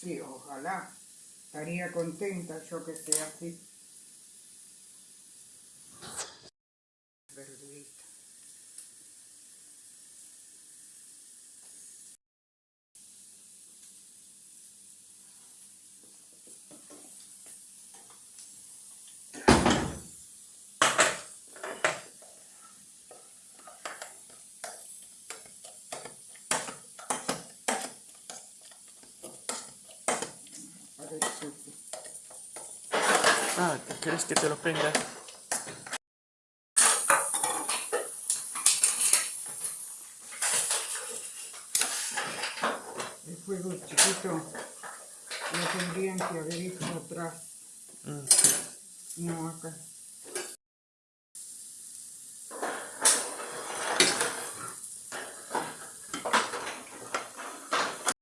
Sí, ojalá. Estaría contenta yo que sea así. Ah, ¿quieres que te lo prenda? El fuego chiquito lo tendrían que haber hecho atrás. Mm. No acá.